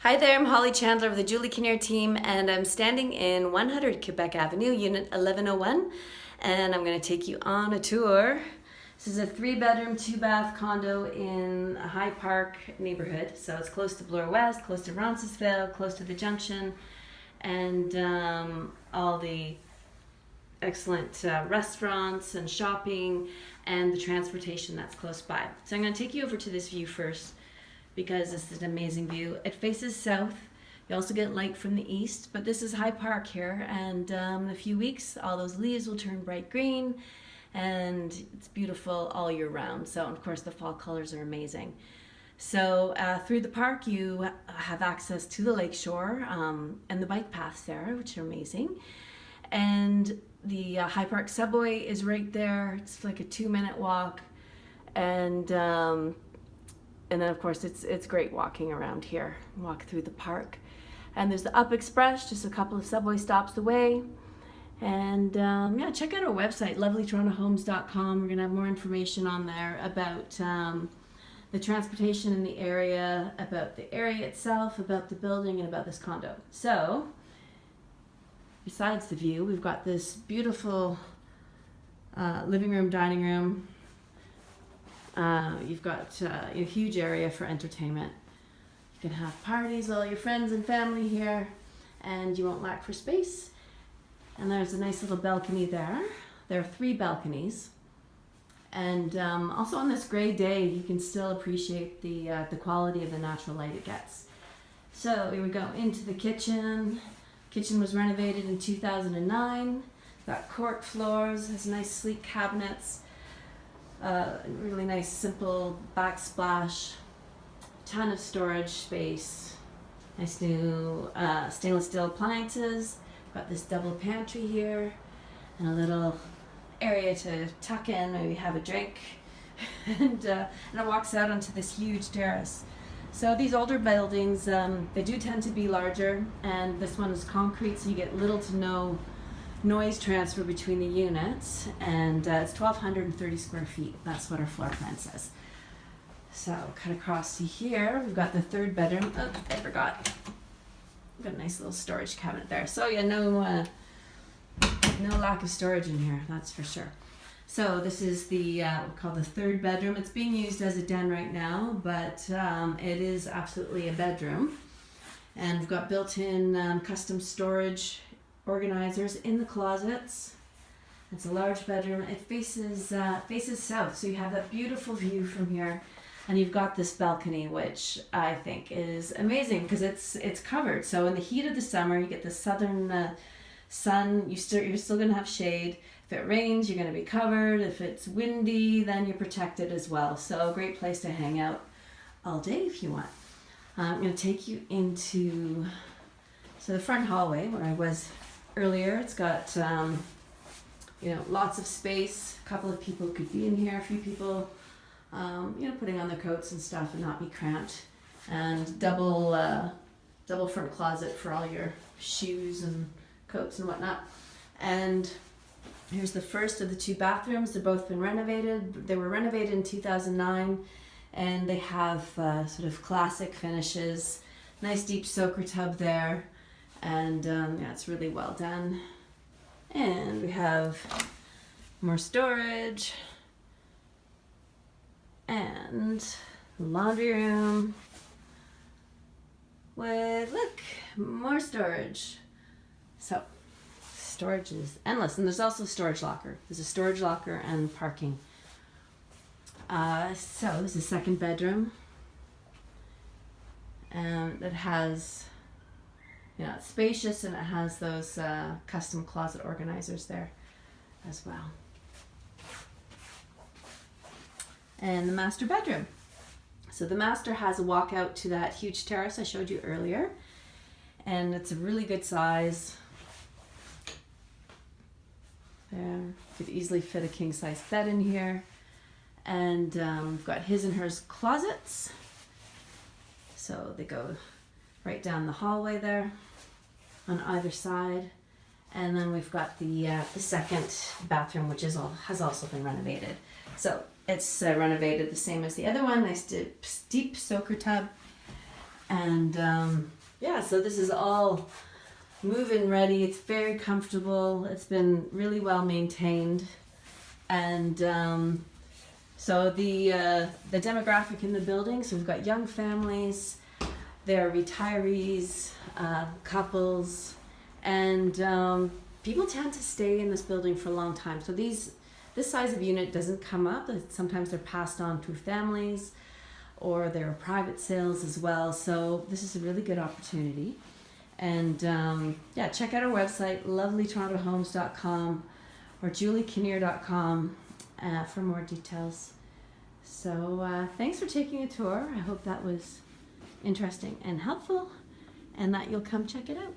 Hi there, I'm Holly Chandler of the Julie Kinnear team and I'm standing in 100 Quebec Avenue, Unit 1101 and I'm going to take you on a tour. This is a three bedroom, two bath condo in a High Park neighborhood. So it's close to Bloor West, close to Roncesvalles, close to the junction and um, all the excellent uh, restaurants and shopping and the transportation that's close by. So I'm going to take you over to this view first because this is an amazing view. It faces south. You also get light from the east, but this is High Park here, and um, in a few weeks, all those leaves will turn bright green, and it's beautiful all year round. So, of course, the fall colors are amazing. So, uh, through the park, you have access to the lakeshore um, and the bike paths there, which are amazing. And the uh, High Park subway is right there. It's like a two minute walk. And um, and then of course it's it's great walking around here walk through the park. And there's the up express just a couple of subway stops away. And um, yeah check out our website lovelytorontohomes.com we're gonna have more information on there about um, the transportation in the area about the area itself about the building and about this condo. So besides the view we've got this beautiful uh, living room dining room uh, you've got uh, a huge area for entertainment. You can have parties, all your friends and family here, and you won't lack for space. And there's a nice little balcony there. There are three balconies. And um, also on this gray day, you can still appreciate the, uh, the quality of the natural light it gets. So we would go into the kitchen. Kitchen was renovated in 2009. Got cork floors, has nice sleek cabinets a really nice simple backsplash, ton of storage space, nice new uh, stainless steel appliances, got this double pantry here, and a little area to tuck in, maybe have a drink, and, uh, and it walks out onto this huge terrace. So these older buildings, um, they do tend to be larger, and this one is concrete, so you get little to no noise transfer between the units and uh, it's 1230 square feet that's what our floor plan says. So cut across to here we've got the third bedroom oh I forgot. We've got a nice little storage cabinet there so yeah no uh, no lack of storage in here that's for sure. So this is the uh, called the third bedroom it's being used as a den right now but um, it is absolutely a bedroom. And we've got built-in um, custom storage organizers in the closets. It's a large bedroom. It faces uh, faces south, so you have that beautiful view from here, and you've got this balcony, which I think is amazing because it's it's covered. So in the heat of the summer, you get the southern uh, sun. You still you're still gonna have shade. If it rains, you're gonna be covered. If it's windy, then you're protected as well. So a great place to hang out all day if you want. I'm gonna take you into so the front hallway where I was earlier. It's got, um, you know, lots of space. A couple of people could be in here, a few people, um, you know, putting on their coats and stuff and not be cramped. And double, uh, double front closet for all your shoes and coats and whatnot. And here's the first of the two bathrooms. They've both been renovated. They were renovated in 2009 and they have uh, sort of classic finishes. Nice deep soaker tub there and um, yeah, it's really well done. And we have more storage and laundry room with, look, more storage. So storage is endless. And there's also a storage locker. There's a storage locker and parking. Uh, so this is a second bedroom. And it has yeah, it's spacious and it has those uh, custom closet organizers there as well. And the master bedroom. So the master has a walkout to that huge terrace I showed you earlier. And it's a really good size. There, could easily fit a king size bed in here. And um, we've got his and hers closets. So they go right down the hallway there on either side. And then we've got the, uh, the second bathroom, which is all, has also been renovated. So it's uh, renovated the same as the other one. Nice deep, deep soaker tub. And um, yeah, so this is all move-in ready. It's very comfortable. It's been really well maintained, and um, so the uh, the demographic in the building. So we've got young families, there are retirees, uh, couples, and um, people tend to stay in this building for a long time. So these this size of unit doesn't come up. Sometimes they're passed on through families or there are private sales as well. So this is a really good opportunity. And um, yeah, check out our website, lovelytorontohomes.com or juliekinnear.com uh, for more details. So uh, thanks for taking a tour. I hope that was interesting and helpful and that you'll come check it out.